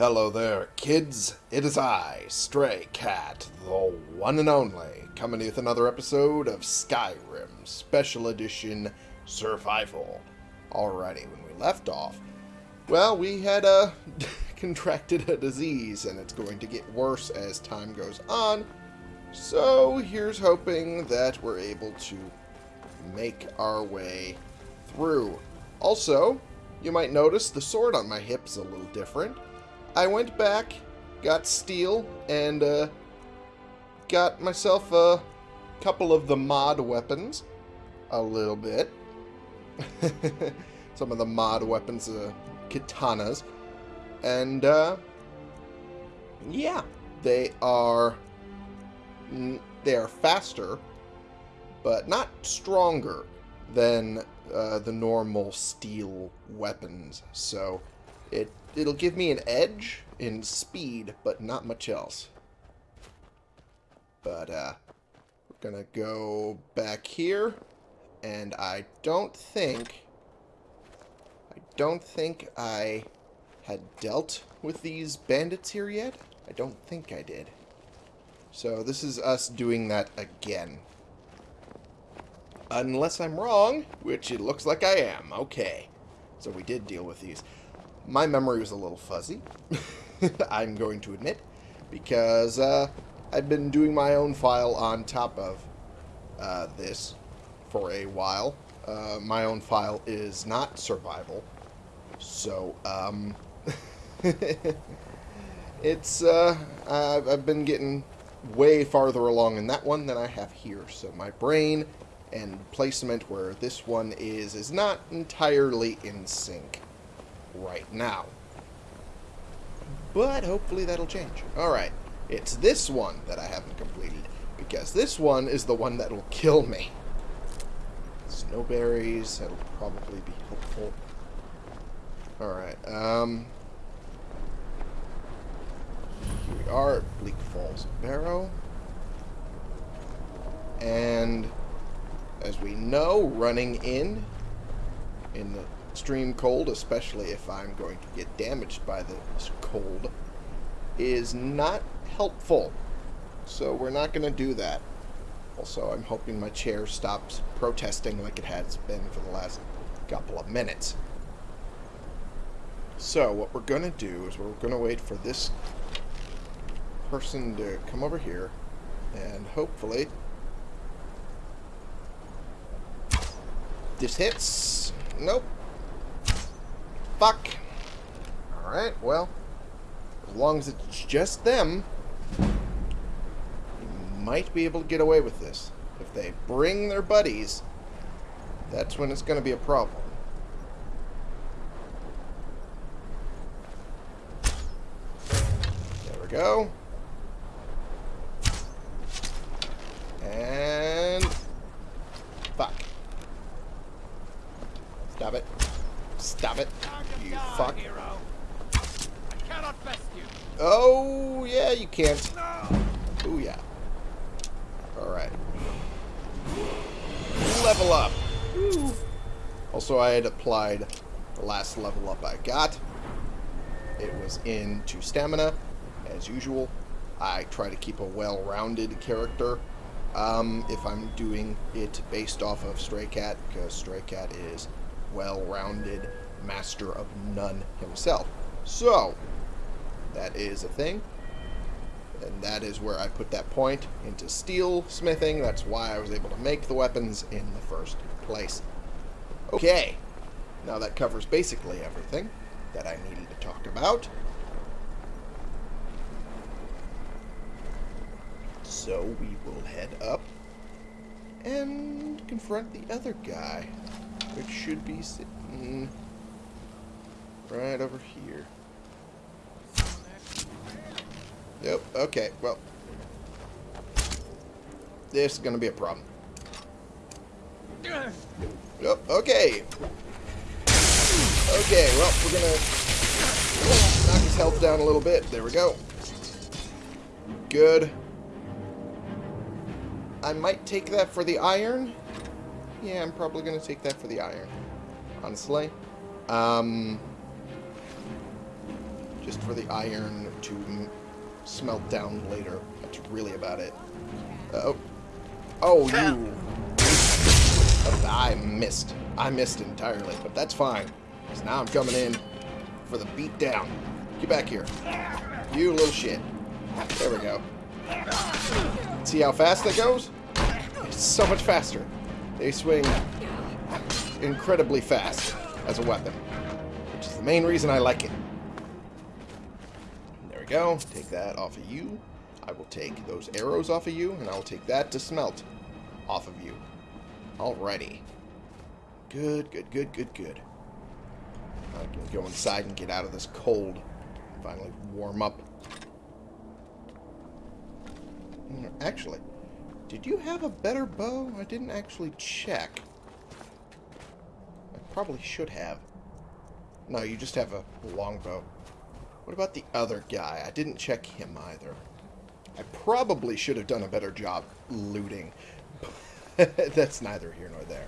Hello there, kids. It is I, Stray Cat, the one and only, coming with another episode of Skyrim Special Edition Survival. Alrighty, when we left off, well, we had uh, contracted a disease, and it's going to get worse as time goes on. So here's hoping that we're able to make our way through. Also, you might notice the sword on my hip's a little different. I went back, got steel, and uh, got myself a couple of the mod weapons. A little bit. Some of the mod weapons, uh, katanas. And, uh, yeah, they are, they are faster, but not stronger than uh, the normal steel weapons. So it it'll give me an edge in speed, but not much else. But uh, we're gonna go back here, and I don't think I don't think I had dealt with these bandits here yet. I don't think I did. So this is us doing that again. Unless I'm wrong, which it looks like I am. Okay. So we did deal with these. My memory was a little fuzzy, I'm going to admit, because uh, I've been doing my own file on top of uh, this for a while. Uh, my own file is not survival, so um, it's uh, I've, I've been getting way farther along in that one than I have here. So my brain and placement where this one is is not entirely in sync right now. But hopefully that'll change. Alright, it's this one that I haven't completed, because this one is the one that will kill me. Snowberries, that'll probably be helpful. Alright, um... Here we are Bleak Falls Barrow. And as we know, running in in the extreme cold, especially if I'm going to get damaged by this cold, is not helpful. So we're not going to do that. Also, I'm hoping my chair stops protesting like it has been for the last couple of minutes. So, what we're going to do is we're going to wait for this person to come over here, and hopefully this hits. Nope. Fuck. Alright, well, as long as it's just them, you might be able to get away with this. If they bring their buddies, that's when it's going to be a problem. There we go. And... Fuck. Stop it. Stop it. You fuck. Oh, yeah, you can't. Oh, yeah. Alright. Level up. Also, I had applied the last level up I got. It was into stamina, as usual. I try to keep a well-rounded character um, if I'm doing it based off of Stray Cat, because Stray Cat is well-rounded master of none himself. So, that is a thing. And that is where I put that point into steel smithing. That's why I was able to make the weapons in the first place. Okay. Now that covers basically everything that I needed to talk about. So we will head up and confront the other guy, which should be sitting right over here. Yep, okay, well. This is going to be a problem. Yep, okay. Okay, well, we're going to knock his health down a little bit. There we go. Good. I might take that for the iron. Yeah, I'm probably going to take that for the iron. Honestly. Um, just for the iron to smelt down later. That's really about it. Uh, oh. Oh, you. I missed. I missed entirely, but that's fine. Because now I'm coming in for the beat down. Get back here. You little shit. There we go. See how fast that goes? It's so much faster. They swing incredibly fast as a weapon. Which is the main reason I like it. Go. Take that off of you. I will take those arrows off of you, and I will take that to smelt off of you. Alrighty. Good, good, good, good, good. I can go inside and get out of this cold. Finally warm up. Mm, Actually, did you have a better bow? I didn't actually check. I probably should have. No, you just have a longbow. What about the other guy? I didn't check him either. I probably should have done a better job looting. That's neither here nor there.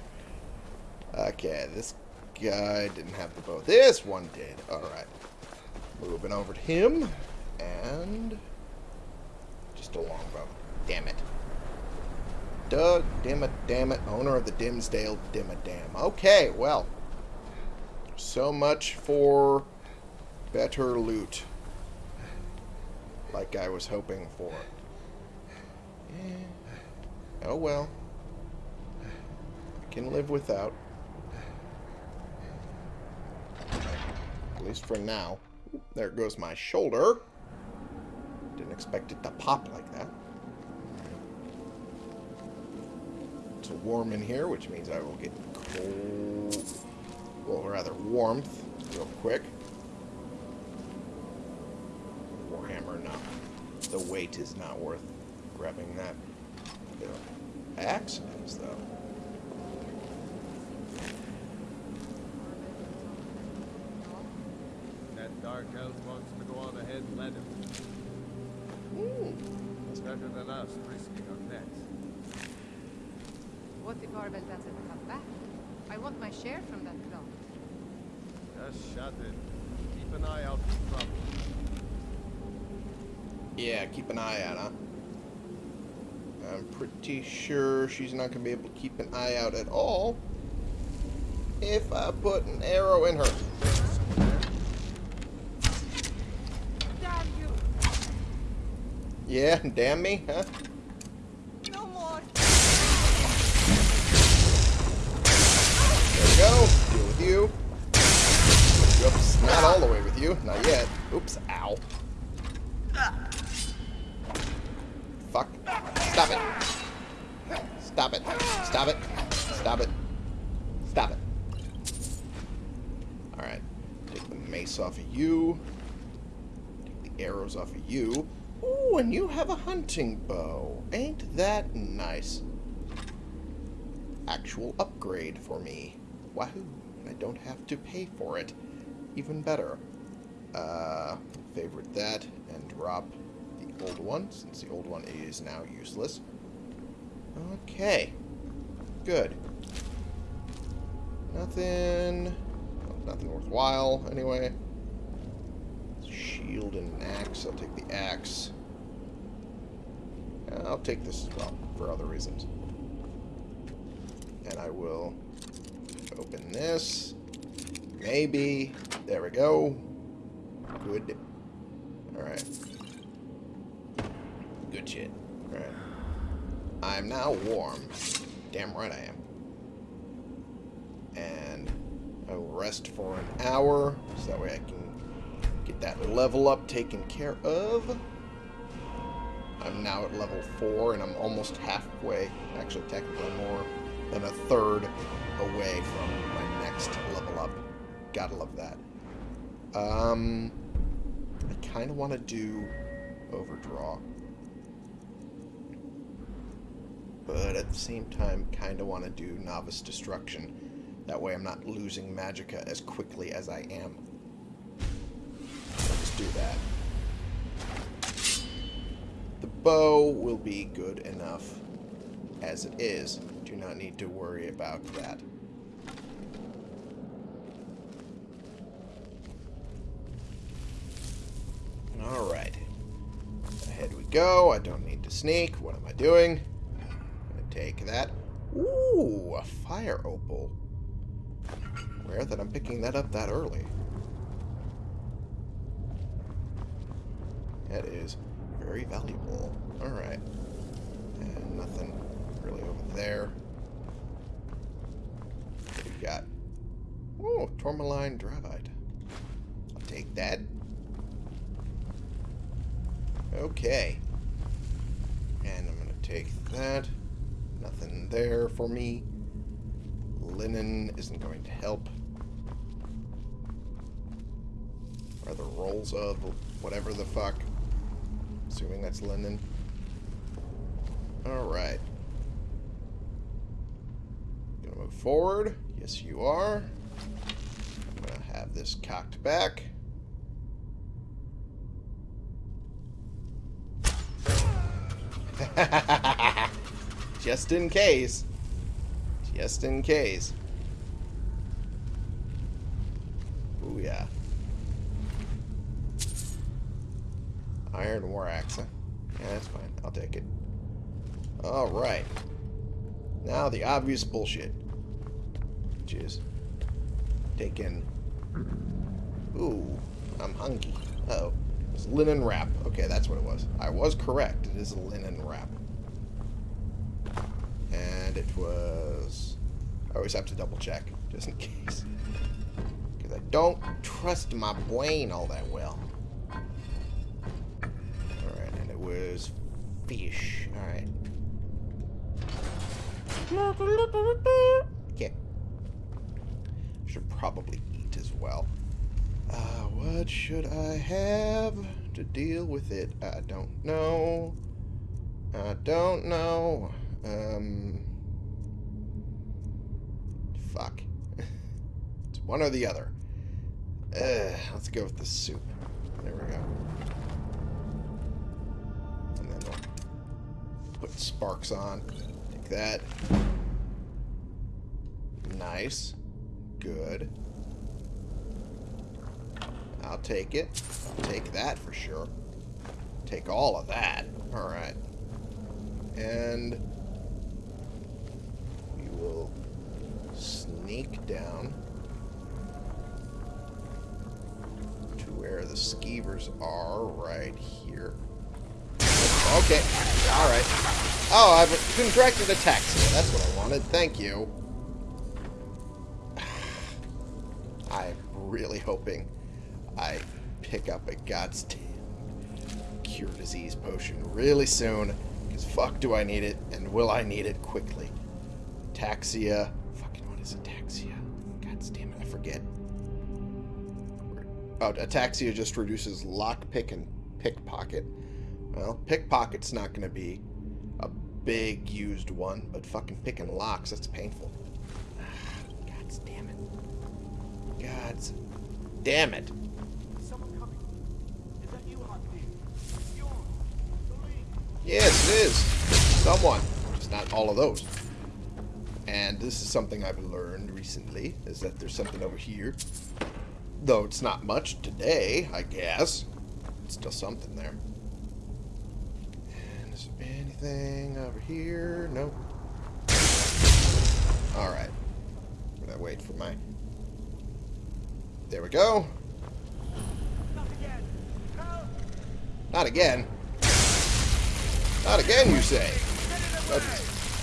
Okay, this guy didn't have the bow. This one did. Alright. Moving over to him. And... Just a longbow. Damn it. Doug, it, damn it. Owner of the Dimsdale Dimmadam. Okay, well. So much for better loot. Like I was hoping for. Oh well. I can live without. At least for now. There goes my shoulder. Didn't expect it to pop like that. It's warm in here, which means I will get cold. Well, rather warmth real quick. The weight is not worth grabbing that. The axe is, though. That dark elf wants to go on ahead and let him. Ooh. It's better than us risking our necks. What if Arvel doesn't come back? I want my share from that cloth. Just shut it. Keep an eye out for trouble. Yeah, keep an eye out, huh? I'm pretty sure she's not going to be able to keep an eye out at all if I put an arrow in her. Damn you! Yeah, damn me, huh? No more! There we go. Deal with you. Oops, not all the way with you. Not yet. Oops, ow. Stop it. Stop it. Stop it. Stop it. Stop it. Alright. Take the mace off of you. Take the arrows off of you. Ooh, and you have a hunting bow. Ain't that nice? Actual upgrade for me. Wahoo. I don't have to pay for it. Even better. Uh, favorite that and drop old one, since the old one is now useless. Okay. Good. Nothing... nothing worthwhile, anyway. Shield and an axe. I'll take the axe. I'll take this as well, for other reasons. And I will open this. Maybe. There we go. Good. Alright. Good shit. Alright. I'm now warm. Damn right I am. And I will rest for an hour, so that way I can get that level up taken care of. I'm now at level 4, and I'm almost halfway, actually technically more than a third away from my next level up. Gotta love that. Um, I kind of want to do overdraw. But at the same time, kind of want to do novice destruction. That way I'm not losing magicka as quickly as I am. Just do that. The bow will be good enough as it is. Do not need to worry about that. Alright. Ahead we go. I don't need to sneak. What am I doing? Take that. Ooh, a fire opal. Rare that I'm picking that up that early. That is very valuable. Alright. And nothing really over there. What do we got? Oh, tourmaline dravite. I'll take that. Okay. And I'm going to take that. Nothing there for me. Linen isn't going to help. Are the rolls of whatever the fuck? Assuming that's linen. Alright. Gonna move forward. Yes, you are. I'm gonna have this cocked back. Just in case. Just in case. Ooh, yeah. Iron War Axe. Yeah, that's fine. I'll take it. Alright. Now the obvious bullshit. Which is taking... Ooh, I'm hungry. Uh oh It's linen wrap. Okay, that's what it was. I was correct. It is a linen wrap. And it was... I always have to double check, just in case. Because I don't trust my brain all that well. Alright, and it was fish. Alright. Okay. Should probably eat as well. Uh, what should I have to deal with it? I don't know. I don't know. Um. Fuck. it's one or the other. Uh, let's go with the soup. There we go. And then we'll put sparks on. Take that. Nice. Good. I'll take it. I'll take that for sure. Take all of that. Alright. And are right here. Okay. Alright. Oh, I've contracted ataxia. That's what I wanted. Thank you. I'm really hoping I pick up a goddamn cure disease potion really soon. Because fuck do I need it, and will I need it quickly. Taxia. Fucking what is ataxia? God damn it, I forget. Oh, ataxia just reduces lockpick and pickpocket. Well, pickpocket's not going to be a big used one, but fucking picking locks, that's painful. God damn it. God damn it. Someone coming. Is that you, Harpy? Yours. Believe. Yes, it is. Someone. Just not all of those. And this is something I've learned recently, is that there's something over here. Though it's not much today, I guess. It's still something there. And is there anything over here? Nope. Alright. Gonna wait for my... There we go. Not again. Help! Not again. Not again, you say? Oh,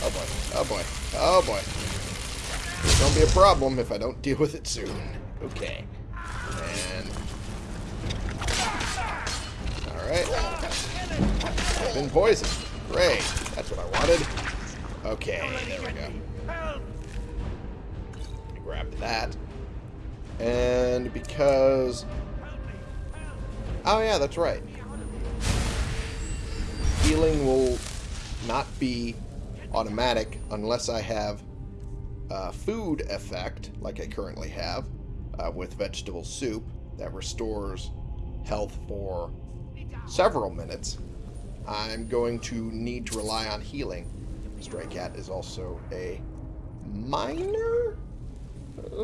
oh boy. Oh boy. Oh boy. It's gonna be a problem if I don't deal with it soon. Okay. And. Alright. I've been poisoned. Great. That's what I wanted. Okay, there we go. Help! Grab that. And because. Oh, yeah, that's right. Healing will not be automatic unless I have a food effect, like I currently have, uh, with vegetable soup, that restores health for several minutes. I'm going to need to rely on healing. Stray Cat is also a minor,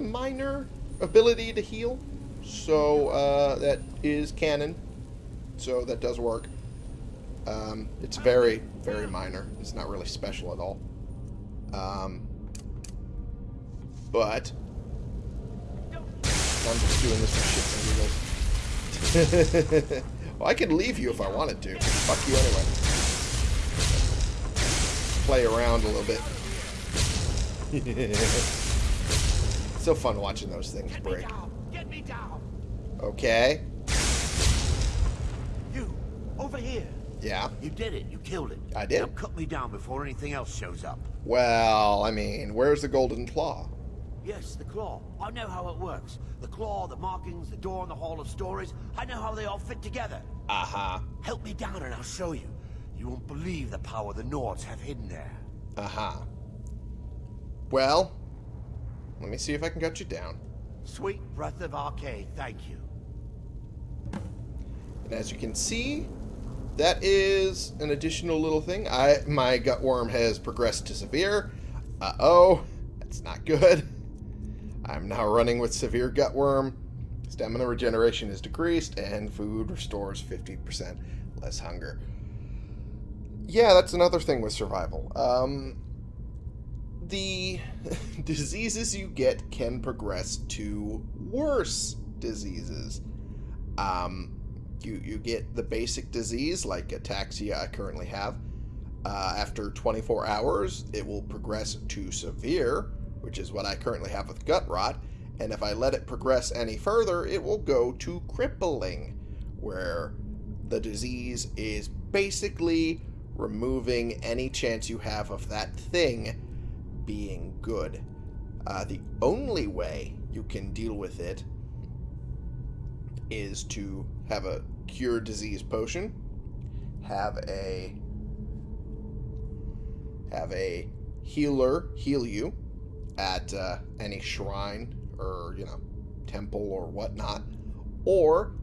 minor ability to heal, so uh, that is canon. So that does work. Um, it's very, very minor. It's not really special at all. Um, but I'm just doing this for shits and giggles. well, I could leave you if I wanted to. Fuck you anyway. Play around a little bit. so fun watching those things Get me break. down! Get me down! Okay. You, over here. Yeah. You did it. You killed it. I did. Now cut me down before anything else shows up. Well, I mean, where's the golden claw? Yes, the claw. I know how it works. The claw, the markings, the door in the Hall of Stories. I know how they all fit together. Uh-huh. Help me down and I'll show you. You won't believe the power the Nords have hidden there. Uh-huh. Well, let me see if I can cut you down. Sweet breath of Arkay, thank you. And as you can see, that is an additional little thing. I My gut worm has progressed to severe. Uh-oh. That's not good. I'm now running with severe gut worm. Stamina regeneration is decreased, and food restores 50% less hunger. Yeah, that's another thing with survival. Um, the diseases you get can progress to worse diseases. Um, you, you get the basic disease like ataxia I currently have. Uh, after 24 hours, it will progress to severe, which is what I currently have with gut rot. And if I let it progress any further, it will go to crippling, where the disease is basically removing any chance you have of that thing being good. Uh, the only way you can deal with it is to have a cure disease potion, have a have a healer heal you at uh, any shrine or you know temple or whatnot, or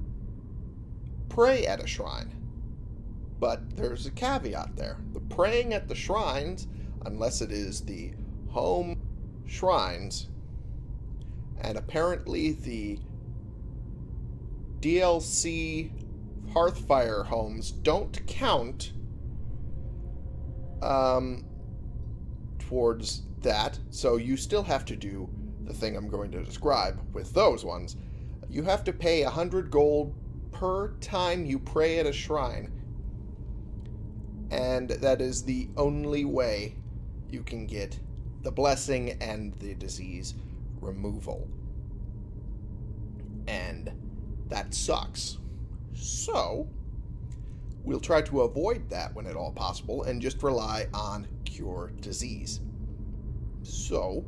pray at a shrine. But there's a caveat there: the praying at the shrines, unless it is the home shrines, and apparently the DLC Hearthfire homes don't count um, towards that. So you still have to do the thing I'm going to describe with those ones. You have to pay 100 gold per time you pray at a shrine. And that is the only way you can get the blessing and the disease removal. And that sucks. So, we'll try to avoid that when at all possible and just rely on cure disease. So,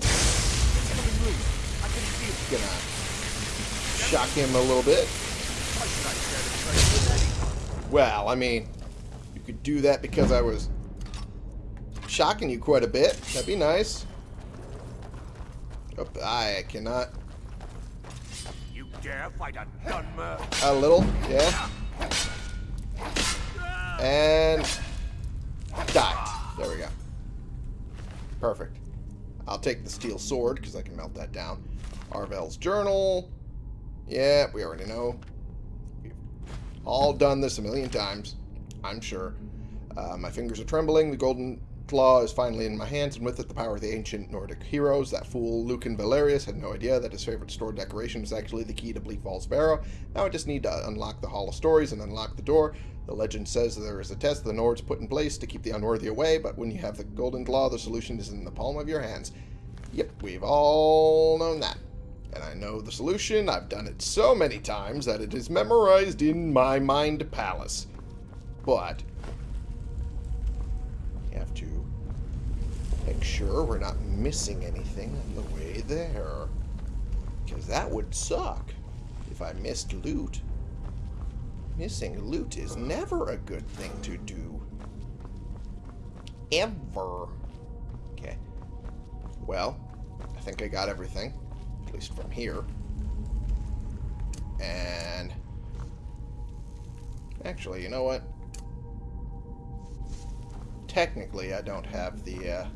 Coming loose. I can feel it. gonna shock him a little bit. I should have shared a train with Eddie. Well, I mean, you could do that because I was shocking you quite a bit. That'd be nice. Oh, I cannot. You dare fight a gunmer? A little, yeah. And die. There we go. Perfect. I'll take the steel sword because I can melt that down. Arvel's journal. Yeah, we already know. We've all done this a million times, I'm sure. Uh, my fingers are trembling. The golden claw is finally in my hands, and with it the power of the ancient Nordic heroes. That fool Lucan Valerius had no idea that his favorite store decoration was actually the key to Bleak Falls Barrow. Now I just need to unlock the Hall of Stories and unlock the door. The legend says there is a test the Nords put in place to keep the unworthy away, but when you have the golden claw, the solution is in the palm of your hands. Yep, we've all known that. And I know the solution. I've done it so many times that it is memorized in my mind palace. But you have to make sure we're not missing anything on the way there. Because that would suck if I missed loot. Missing loot is never a good thing to do. Ever. Okay. Well, I think I got everything. At least from here. And... Actually, you know what? Technically, I don't have the uh,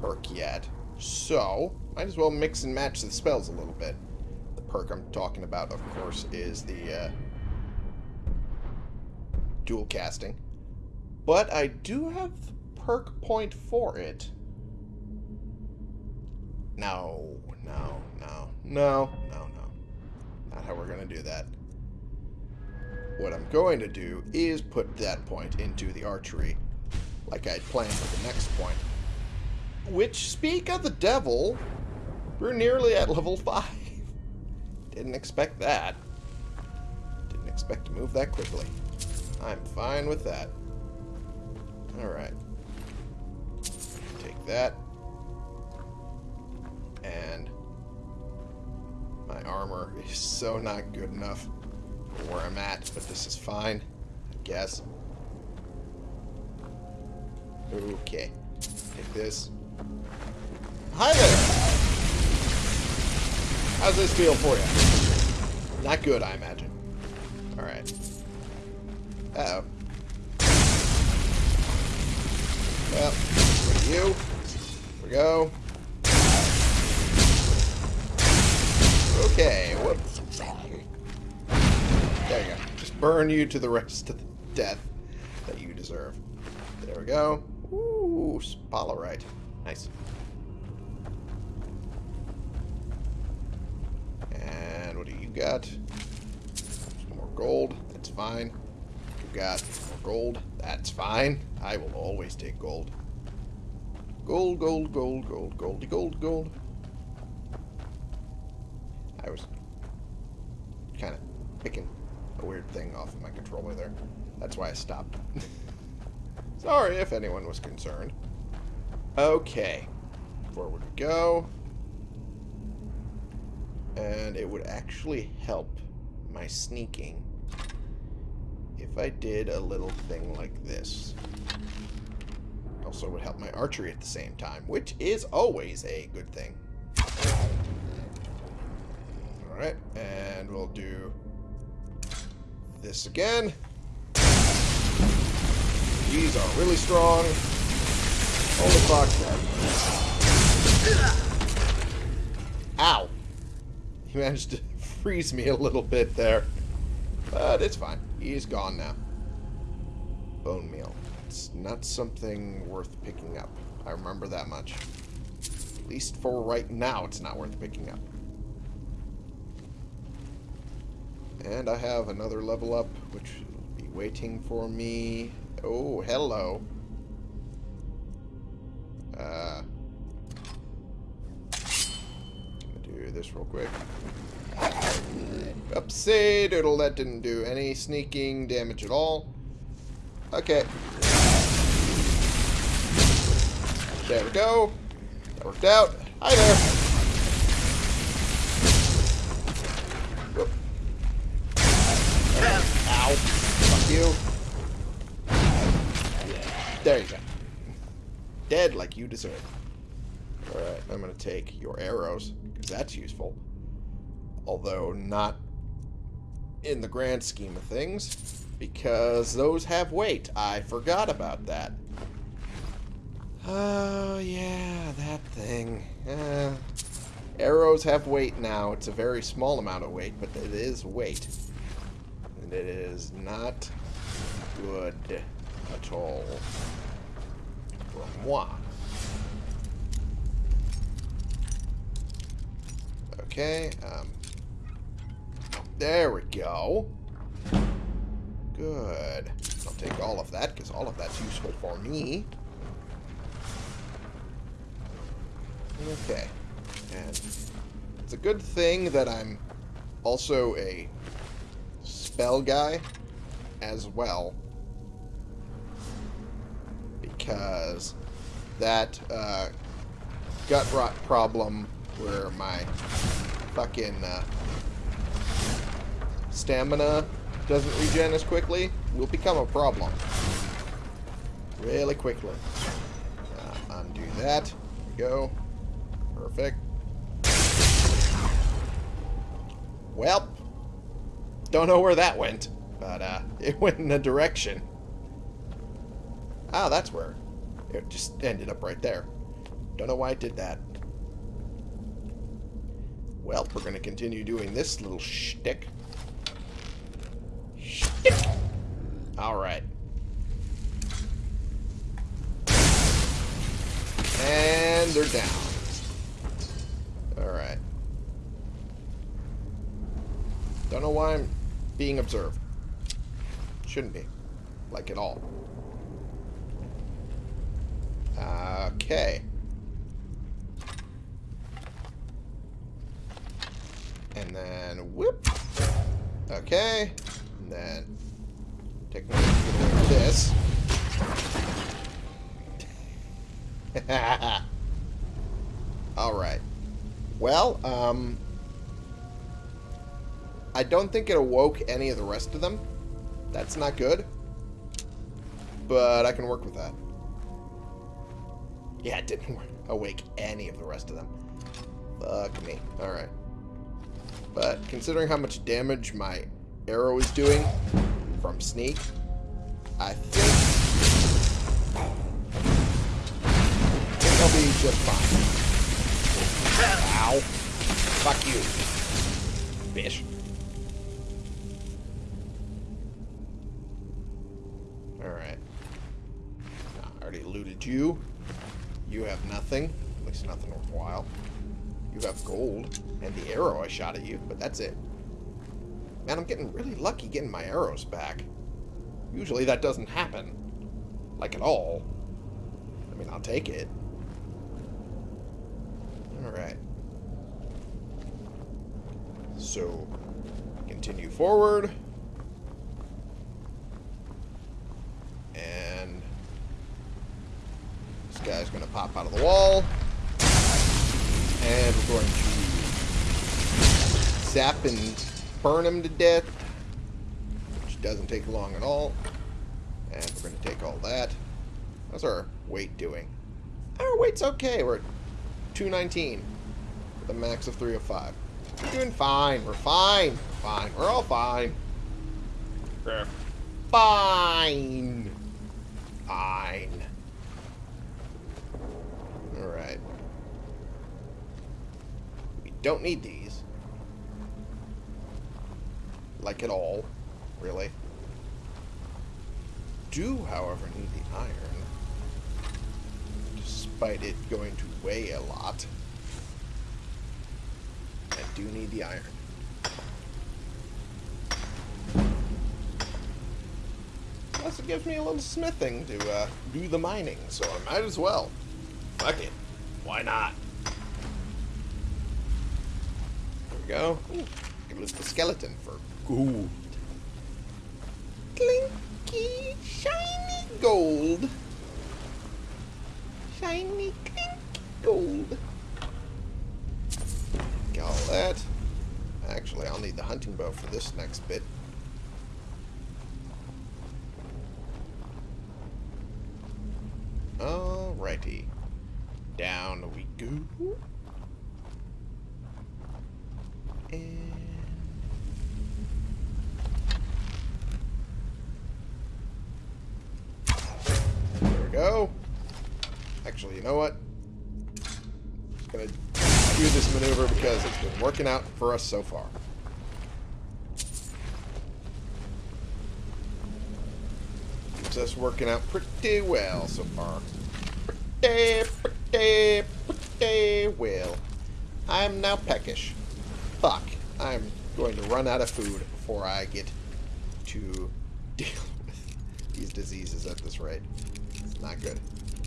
perk yet. So, might as well mix and match the spells a little bit. The perk I'm talking about, of course, is the uh, dual casting. But I do have perk point for it. No, no, no, no, no, no. Not how we're going to do that. What I'm going to do is put that point into the archery, like I'd planned for the next point. Which, speak of the devil, we're nearly at level 5. Didn't expect that. Didn't expect to move that quickly. I'm fine with that. Alright. Take that. And my armor is so not good enough for where I'm at, but this is fine, I guess. Okay. Take this. Hi there! How's this feel for you? Not good, I imagine. Alright. Uh-oh. Well, for you. Here we go. Okay, whoops. There you go. Just burn you to the rest of the death that you deserve. There we go. Ooh, spolorite. Nice. Got? More gold. That's fine. You got more gold. That's fine. I will always take gold. Gold, gold, gold, gold, goldy, gold, gold. I was kind of picking a weird thing off of my controller there. That's why I stopped. Sorry if anyone was concerned. Okay. Forward we go. And it would actually help my sneaking if I did a little thing like this. Also would help my archery at the same time, which is always a good thing. Alright, and we'll do this again. These are really strong. Holy fuck. Managed to freeze me a little bit there. But it's fine. He's gone now. Bone meal. It's not something worth picking up. I remember that much. At least for right now, it's not worth picking up. And I have another level up, which will be waiting for me. Oh, hello. This real quick. Upsy doodle, that didn't do any sneaking damage at all. Okay. There we go. That worked out. Hi there. Ow. Fuck you. There you go. Dead like you deserve. Alright, I'm to take your arrows, that's useful. Although not in the grand scheme of things, because those have weight. I forgot about that. Oh, yeah, that thing. Uh, arrows have weight now. It's a very small amount of weight, but it is weight. And it is not good at all for moi. Okay, um, there we go. Good. I'll take all of that, because all of that's useful for me. Okay. And it's a good thing that I'm also a spell guy as well. Because that uh, gut rot problem where my fucking uh, stamina doesn't regen as quickly will become a problem. Really quickly. Uh, undo that. There we go. Perfect. Well, don't know where that went, but uh, it went in a direction. Ah, that's where. It just ended up right there. Don't know why it did that. Well, we're going to continue doing this little shtick. Shtick! Alright. And they're down. Alright. Don't know why I'm being observed. Shouldn't be. Like at all. Okay. And then whoop. Okay. And then take this. Alright. Well, um I don't think it awoke any of the rest of them. That's not good. But I can work with that. Yeah, it didn't awake any of the rest of them. Fuck me. Alright. But considering how much damage my arrow is doing from sneak, I think, I think I'll be just fine. Ow. Fuck you. Bitch. Alright. I already looted you. You have nothing. At least nothing worthwhile. You have gold and the arrow I shot at you, but that's it. Man, I'm getting really lucky getting my arrows back. Usually that doesn't happen. Like at all. I mean, I'll take it. Alright. So, continue forward. And this guy's going to pop out of the wall. And we're going to zap and burn him to death. Which doesn't take long at all. And we're going to take all that. How's our weight doing? Our weight's okay. We're at 219 with a max of 305. We're doing fine. We're fine. Fine. We're all fine. We're fine. Fine. Alright. We don't need these. Like at all. Really. Do, however, need the iron. Despite it going to weigh a lot. I do need the iron. Plus, it gives me a little smithing to uh, do the mining, so I might as well. Fuck it. Why not? There we go. Ooh, give us the skeleton for gold. Clinky, shiny gold. Shiny, clinky gold. Get all that. Actually, I'll need the hunting bow for this next bit. Alrighty. Down we go. Actually, you know what? Just gonna do this maneuver because it's been working out for us so far. Us working out pretty well so far. Pretty, pretty, pretty well. I'm now peckish. Fuck. I'm going to run out of food before I get to deal with these diseases at this rate. It's not good.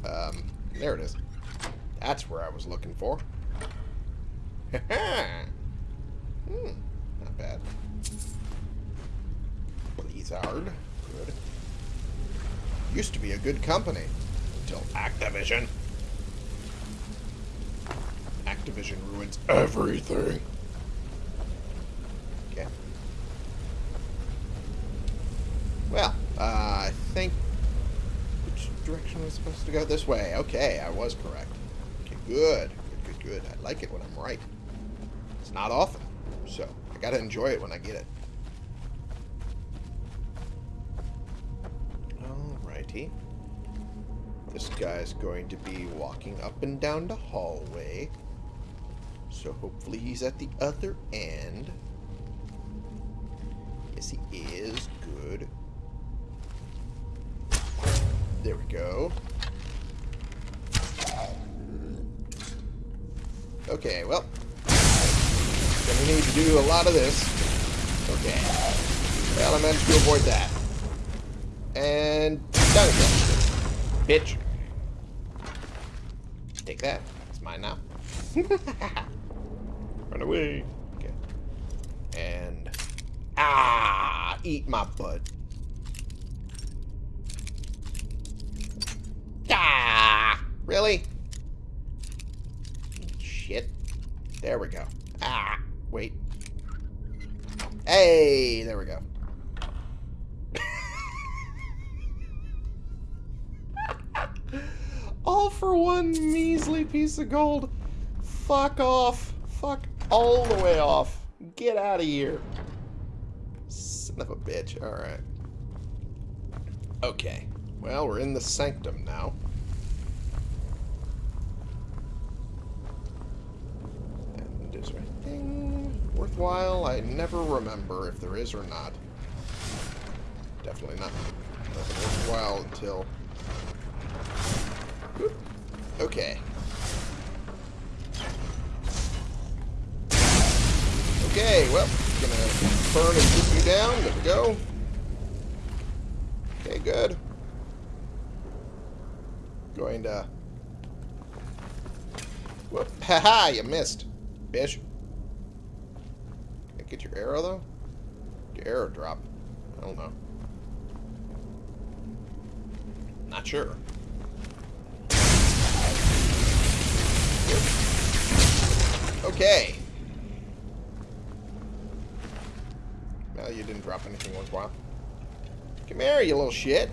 Um, there it is. That's where I was looking for. hmm, not bad. Blizzard. Good. Used to be a good company. Until Activision. Activision ruins everything. Okay. Well, uh, I think... Which direction was supposed to go? This way. Okay, I was correct. Okay, good. Good, good, good. I like it when I'm right. It's not often, so I gotta enjoy it when I get it. Alrighty. This guy's going to be walking up and down the hallway. So hopefully he's at the other end. Yes, he is. Good. There we go. Okay, well. Gonna need to do a lot of this. Okay. Well, I managed to avoid that. And done again. Bitch. Take that. It's mine now. Run away. Okay. And ah, eat my butt. Ah, really? Shit. There we go. Ah, wait. Hey, there we go. all for one measly piece of gold. Fuck off. Fuck all the way off. Get out of here. Son of a bitch. Alright. Okay. Well, we're in the sanctum now. And is there anything worthwhile? I never remember if there is or not. Definitely not. Worthwhile until Okay. Okay, well, gonna burn and shoot you down. There we go. Okay, good. Going to... Whoop. Haha, you missed. Bish. Get your arrow, though? Your arrow drop. I don't know. Not sure. Okay. Well, you didn't drop anything worthwhile. Come here, you little shit.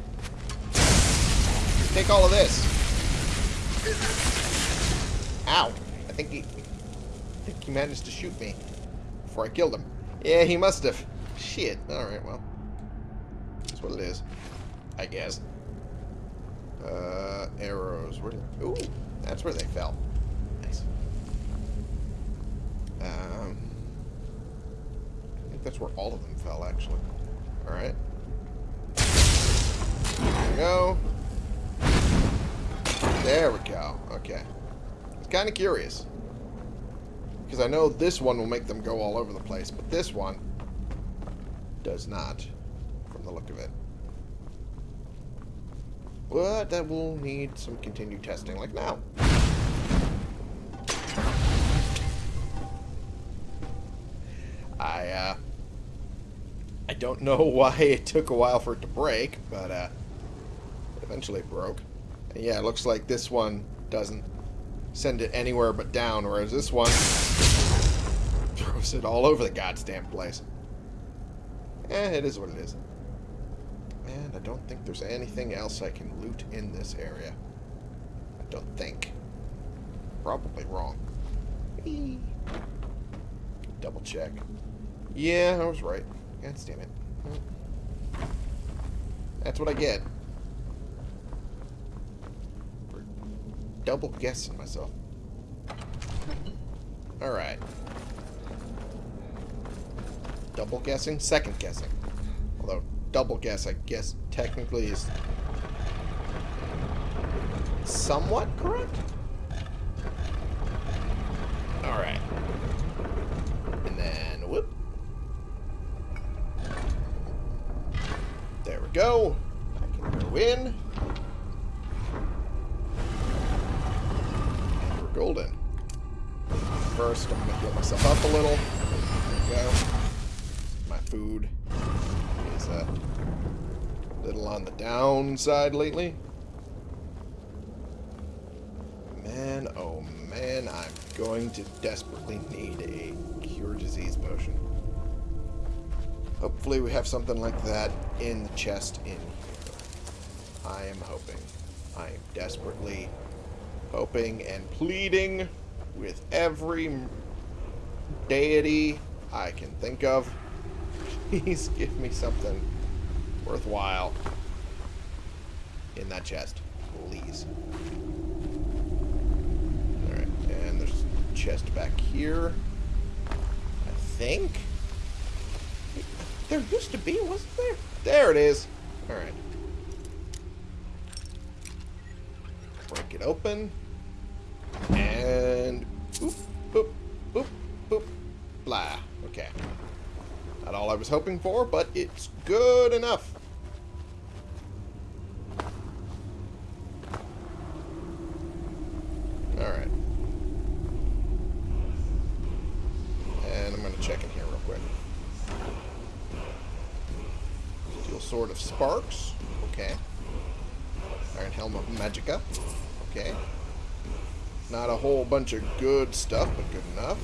Take all of this. Ow. I think he... I think he managed to shoot me before I killed him. Yeah, he must have. Shit. Alright, well. That's what it is. I guess. Uh, arrows. Where did... Ooh, that's where they fell. Nice. Um, I think that's where all of them fell, actually. Alright. There we go. There we go. Okay. It's kind of curious. Because I know this one will make them go all over the place, but this one does not, from the look of it. But that will need some continued testing, like now. I, uh, I don't know why it took a while for it to break, but, uh, it eventually broke. And yeah, it looks like this one doesn't send it anywhere but down, whereas this one throws it all over the goddamn place. Eh, it is what it is. And I don't think there's anything else I can loot in this area. I don't think. Probably wrong. Whee. Double check. Yeah, I was right. God damn it. That's what I get. For double guessing myself. Alright. Double guessing? Second guessing. Although, double guess, I guess, technically is somewhat correct? Downside lately. Man, oh man, I'm going to desperately need a cure disease potion. Hopefully we have something like that in the chest in here. I am hoping. I am desperately hoping and pleading with every deity I can think of. Please give me something worthwhile in that chest. Please. Alright, and there's chest back here. I think. There used to be, wasn't there? There it is. Alright. Break it open. And boop, boop, boop, boop, blah. Okay. Not all I was hoping for, but it's good enough. Alright. And I'm going to check in here real quick. Steel Sword of Sparks. Okay. Iron Helm of Magicka. Okay. Not a whole bunch of good stuff, but good enough.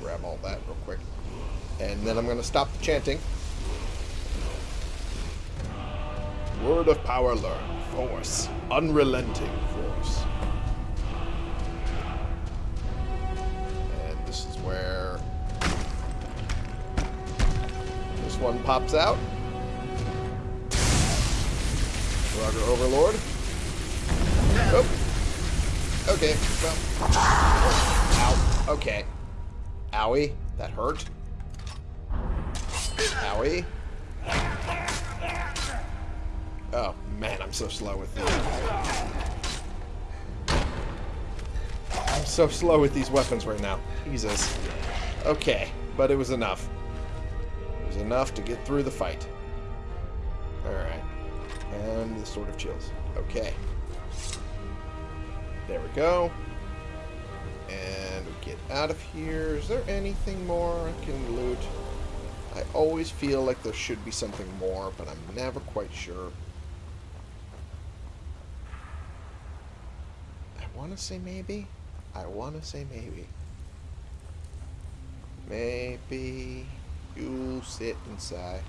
Grab all that real quick. And then I'm going to stop the chanting. Word of power learned. Force. Unrelenting force. Pops out. Draugr Overlord. Oh. Okay, well. Ow. Okay. Owie. That hurt. Owie. Oh, man, I'm so slow with these. I'm so slow with these weapons right now. Jesus. Okay, but it was enough. Enough to get through the fight. Alright. And the Sword of Chills. Okay. There we go. And we get out of here. Is there anything more I can loot? I always feel like there should be something more, but I'm never quite sure. I want to say maybe. I want to say maybe. Maybe you'll sit and sigh.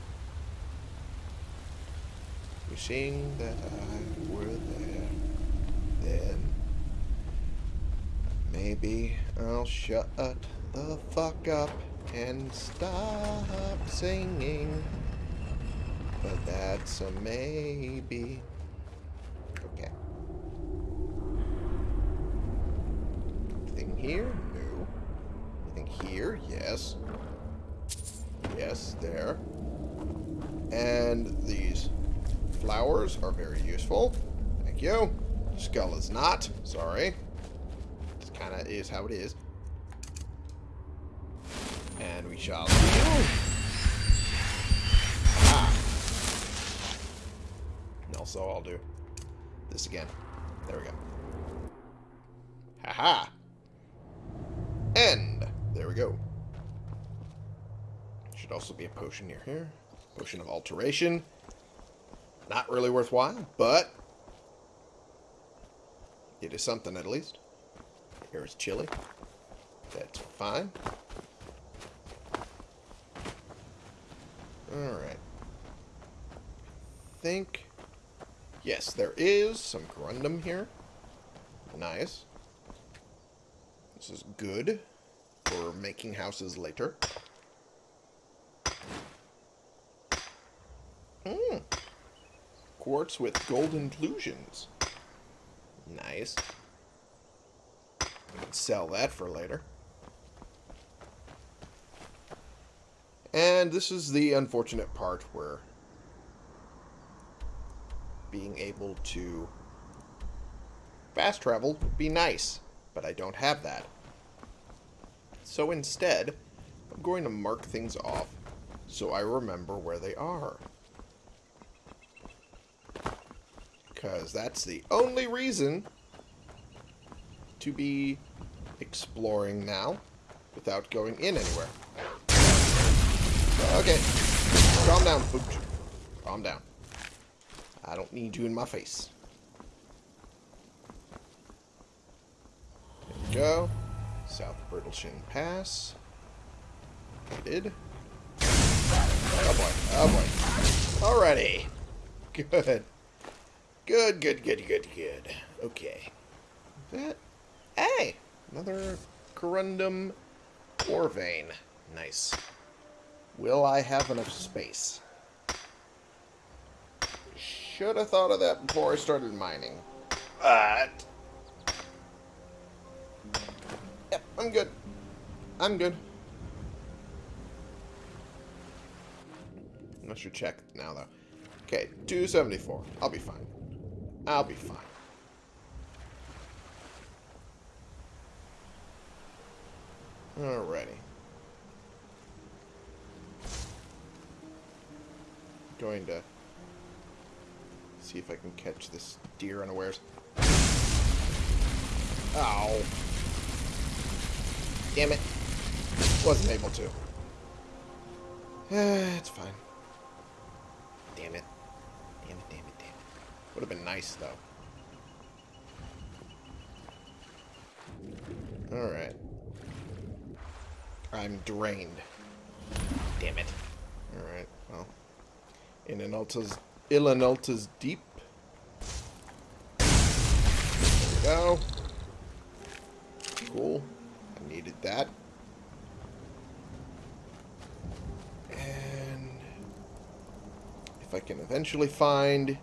Wishing that I were there. Then maybe I'll shut the fuck up and stop singing. But that's a maybe. Okay. Anything here? No. Anything here? Yes. Yes, there. And these flowers are very useful. Thank you. Skull is not. Sorry. This kind of is how it is. And we shall... Ah. Also, I'll do this again. There we go. Haha. -ha. And there we go. Should also be a potion near here. Potion of alteration. Not really worthwhile, but it is something at least. Here is chili. That's fine. Alright. think... Yes, there is some Corundum here. Nice. This is good for making houses later. Hmm. Quartz with gold inclusions. Nice. Can sell that for later. And this is the unfortunate part where being able to fast travel would be nice, but I don't have that. So instead, I'm going to mark things off so I remember where they are. Because that's the only reason to be exploring now without going in anywhere. Okay. Calm down, Pooch. Calm down. I don't need you in my face. There we go. South Brittleshin Pass. did. Oh boy. Oh boy. Alrighty. Good. Good, good, good, good, good. Okay. That. Hey! Another Corundum ore vein. Nice. Will I have enough space? Should have thought of that before I started mining. But... Yep, I'm good. I'm good. I should check now, though. Okay, 274. I'll be fine. I'll be fine. Alrighty. Going to see if I can catch this deer unawares. Ow. Damn it. Wasn't able to. it's fine. Damn it. Damn it, Would have been nice, though. Alright. I'm drained. Damn it. Alright, well. In an Alta's... Ilinalta's deep. There we go. Cool. I needed that. And... If I can eventually find...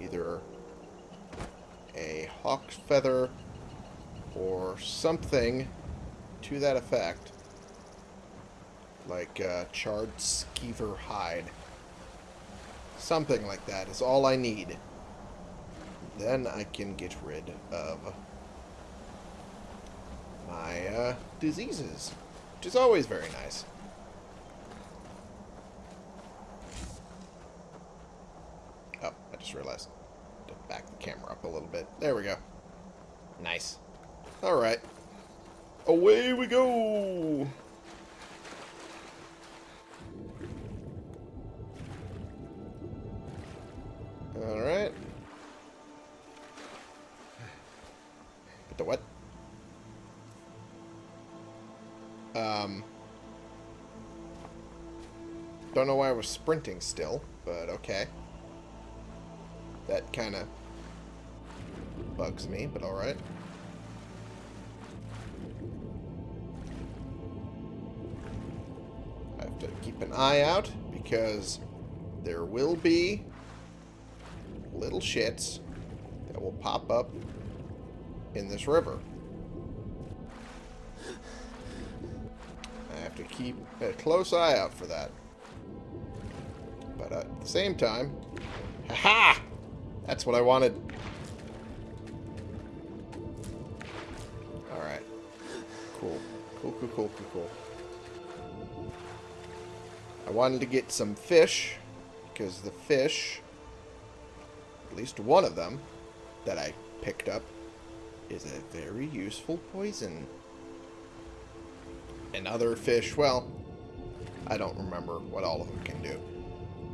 Either hawk's feather or something to that effect. Like uh, charred skeever hide. Something like that is all I need. Then I can get rid of my uh, diseases, which is always very nice. Oh, I just realized back the camera up a little bit. There we go. Nice. All right. Away we go! Alright. But the what? Um. Don't know why I was sprinting still, but okay. That kind of bugs me, but alright. I have to keep an eye out because there will be little shits that will pop up in this river. I have to keep a close eye out for that. But at the same time, haha! That's what I wanted. Alright. Cool. Cool, cool, cool, cool, cool. I wanted to get some fish, because the fish, at least one of them that I picked up, is a very useful poison. And other fish, well, I don't remember what all of them can do.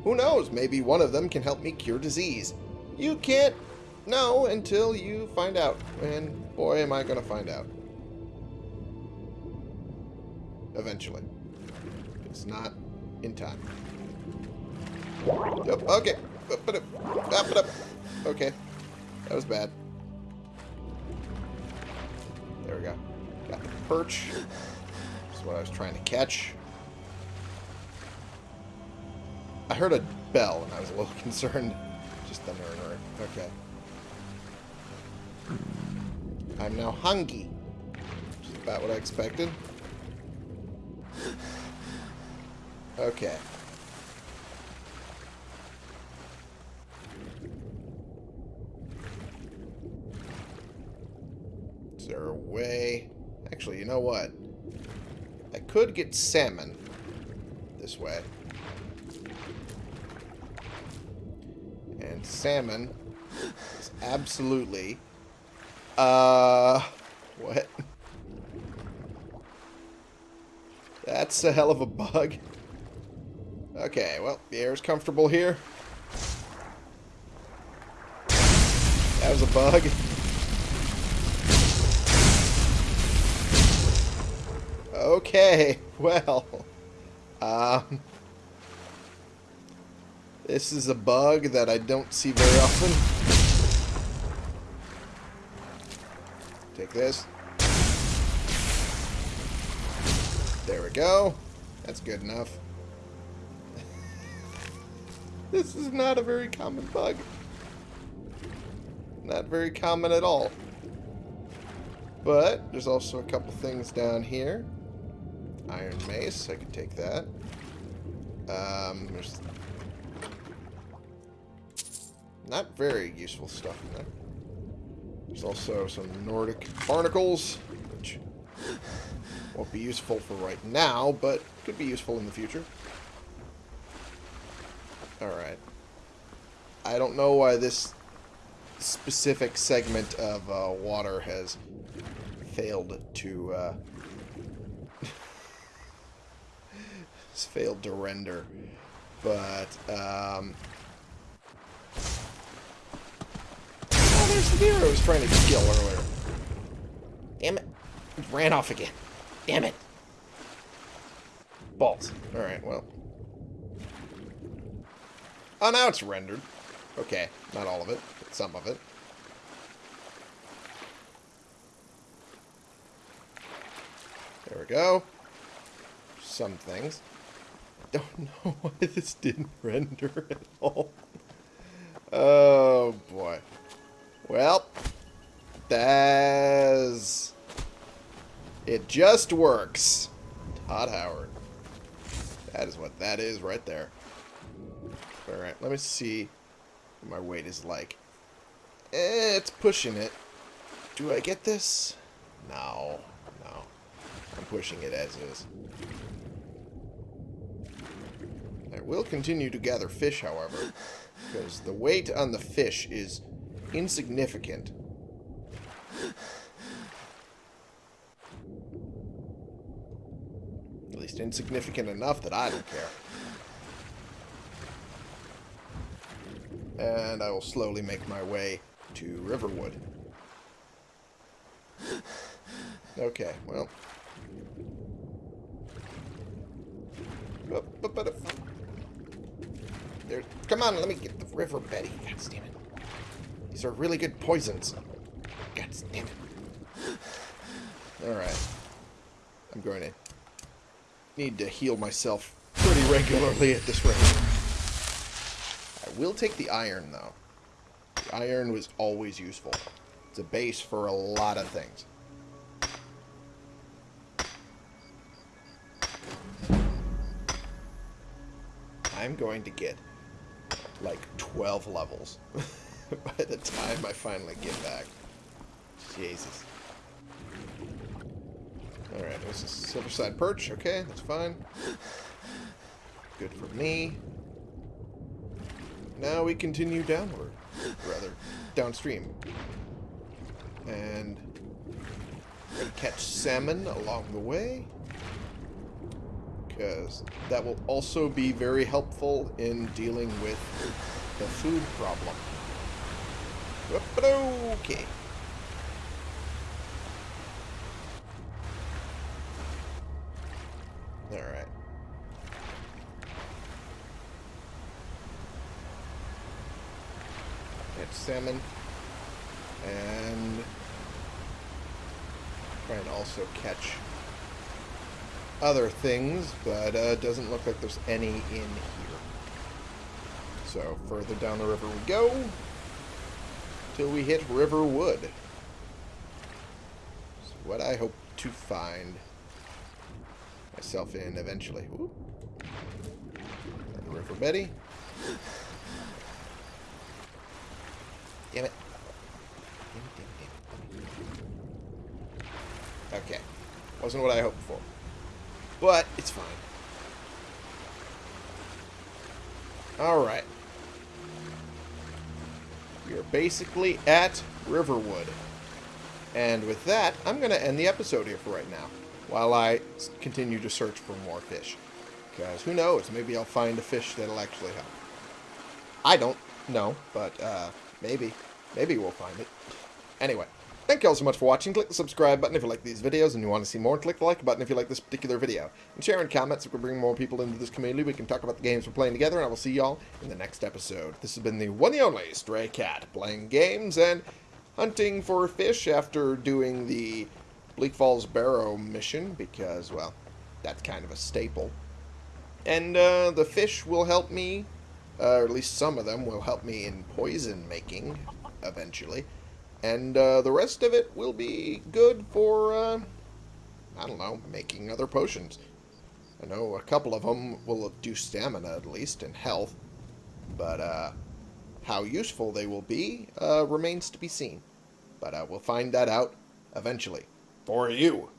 Who knows? Maybe one of them can help me cure disease. You can't know until you find out. And boy, am I going to find out. Eventually. It's not in time. Yep, okay. Okay. That was bad. There we go. Got the perch. That's what I was trying to catch. I heard a bell and I was a little concerned. Okay. I'm now hungry. Which is about what I expected. Okay. Is there a way? Actually, you know what? I could get salmon this way. And salmon absolutely... Uh... What? That's a hell of a bug. Okay, well, the air's comfortable here. That was a bug. Okay, well. Um, this is a bug that I don't see very often. Take this. There we go. That's good enough. this is not a very common bug. Not very common at all. But there's also a couple things down here. Iron mace, I could take that. Um, there's not very useful stuff in there. There's also some Nordic barnacles, which won't be useful for right now, but could be useful in the future. Alright. I don't know why this specific segment of uh, water has failed to uh, failed to render, but um, I was trying to kill earlier. Damn it! It ran off again. Damn it! Balls. All right, well. Oh, now it's rendered. Okay, not all of it, but some of it. There we go. Some things. Don't know why this didn't render at all. Oh, boy. Well, that's... It just works. Todd Howard. That is what that is right there. Alright, let me see what my weight is like. Eh, it's pushing it. Do I get this? No. No. I'm pushing it as is. I will continue to gather fish, however, because the weight on the fish is insignificant. At least insignificant enough that I don't care. And I will slowly make my way to Riverwood. Okay, well. There, come on, let me get the river Betty. God damn it. These are really good poisons. God damn it. Alright. I'm going to need to heal myself pretty regularly at this rate. I will take the iron, though. The iron was always useful. It's a base for a lot of things. I'm going to get like 12 levels by the time I finally get back. Jesus. Alright, there's a Silverside Perch. Okay, that's fine. Good for me. Now we continue downward. Rather, downstream. And catch salmon along the way because that will also be very helpful in dealing with the food problem. Okay. Alright. Catch salmon. And try and also catch other things, but uh, doesn't look like there's any in here. So further down the river we go till we hit Riverwood. So what I hope to find myself in eventually. River Betty. Damn it. Okay. Wasn't what I hoped for. But it's fine. Alright. We are basically at Riverwood. And with that, I'm going to end the episode here for right now. While I continue to search for more fish. Because who knows, maybe I'll find a fish that'll actually help. I don't know, but uh, maybe. Maybe we'll find it. Anyway. Thank you all so much for watching. Click the subscribe button if you like these videos and you want to see more. Click the like button if you like this particular video. And share and comment so we can bring more people into this community. We can talk about the games we're playing together. And I will see y'all in the next episode. This has been the one and only Stray Cat. Playing games and hunting for fish after doing the Bleak Falls Barrow mission. Because, well, that's kind of a staple. And uh, the fish will help me, uh, or at least some of them will help me in poison making eventually. And uh, the rest of it will be good for, uh, I don't know, making other potions. I know a couple of them will do stamina at least and health. But uh, how useful they will be uh, remains to be seen. But uh, we'll find that out eventually. For you.